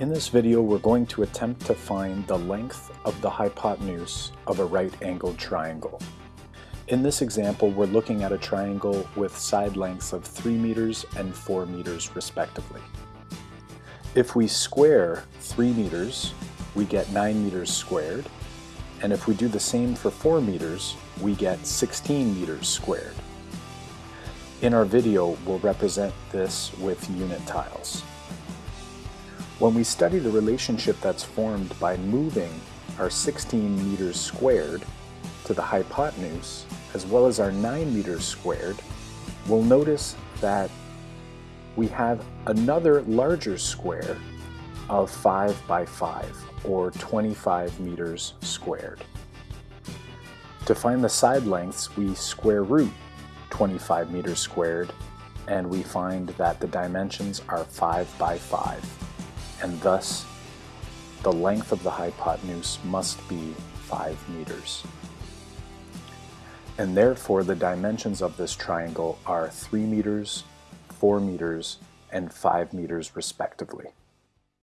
In this video, we're going to attempt to find the length of the hypotenuse of a right-angled triangle. In this example, we're looking at a triangle with side lengths of 3 meters and 4 meters respectively. If we square 3 meters, we get 9 meters squared, and if we do the same for 4 meters, we get 16 meters squared. In our video, we'll represent this with unit tiles. When we study the relationship that's formed by moving our 16 meters squared to the hypotenuse, as well as our 9 meters squared, we'll notice that we have another larger square of 5 by 5, or 25 meters squared. To find the side lengths, we square root 25 meters squared, and we find that the dimensions are 5 by 5 and thus the length of the hypotenuse must be 5 meters. And therefore the dimensions of this triangle are 3 meters, 4 meters, and 5 meters respectively.